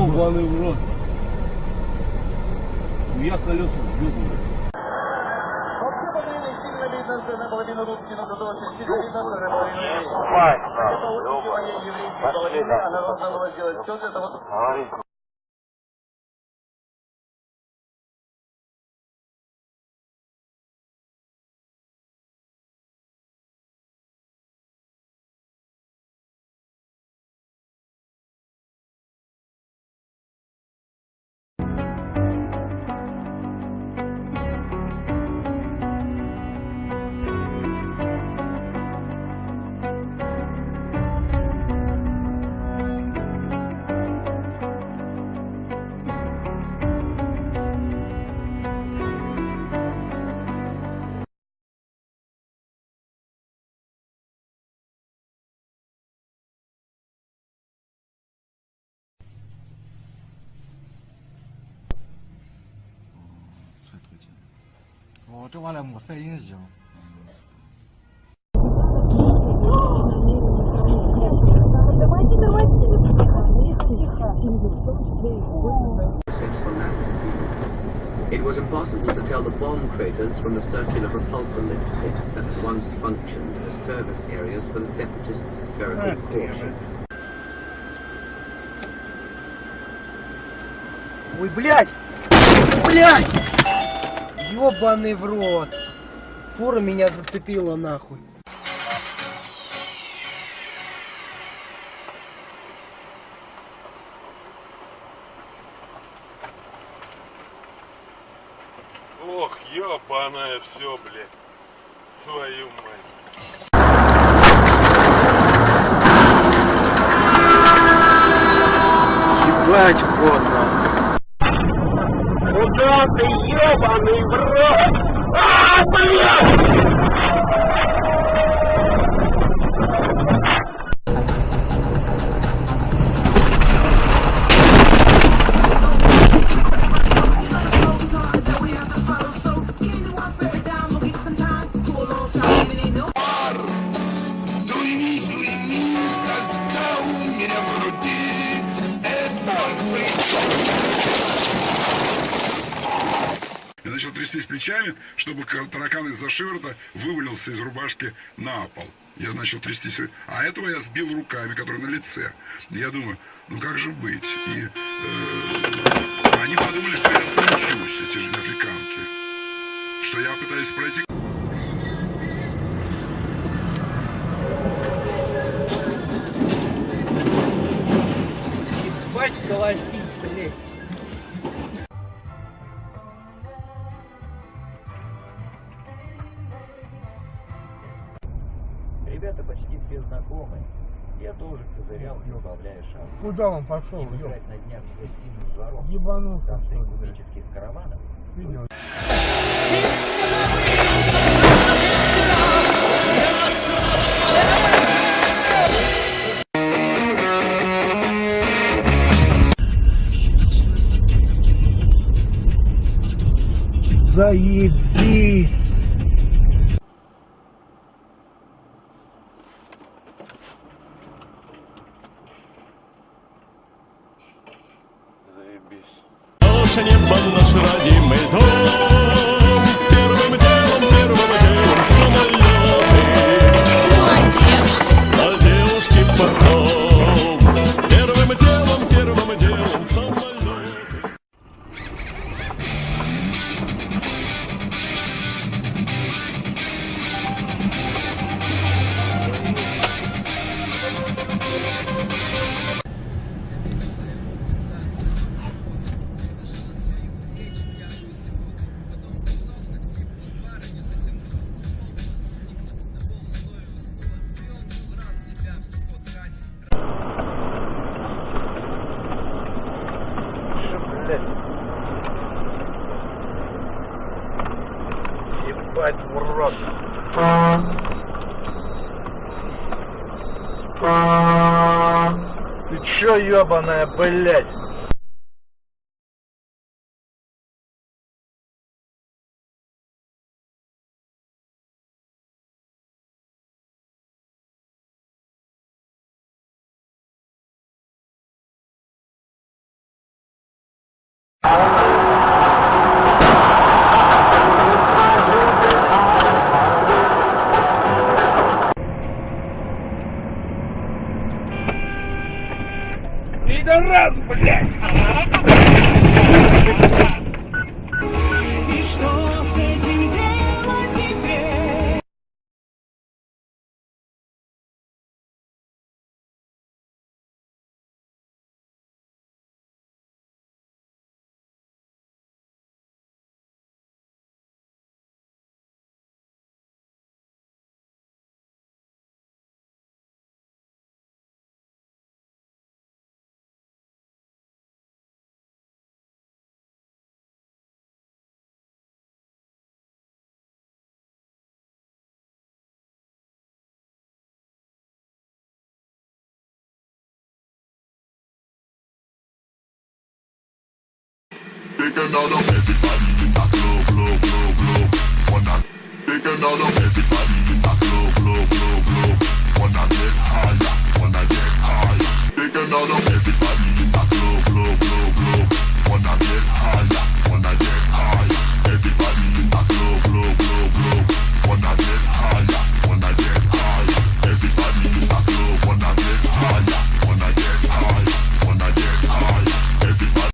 Ебаный в рот. У я колеса. Вообще подвели сильно 哦，这完了没反应行。 Давайте, давайте. Тихо, тихо. Six from that. It was impossible to tell the bomb craters from the circular repulsor lift pits that had once functioned as service areas for the separatists' spherical core ship. Ой, блядь! Блядь! Ёбаный в рот! Фура меня зацепила нахуй. Ох, ёбаное все, блядь. Твою мать. Ебать в Я начал трястись плечами, чтобы ка- таракан из-за шиворота вывалился из рубашки на пол. Я начал трястись. А этого я сбил руками, которые на лице. Я думаю, ну как же быть? И э, они подумали, что я сучусь, эти же африканки. Что я пытаюсь пройти Ебать колотить, блядь. Тоже козырял, не убавляя шаг. Куда он пошел, Им играть на днях с гостиным двором. Ебануха, Там три купеческих караванов. Видел. Заебись. Небо наш родимый дом Ебать в рот. Ты чё, ебаная, блядь? Пидорас, блядь! Another. Everybody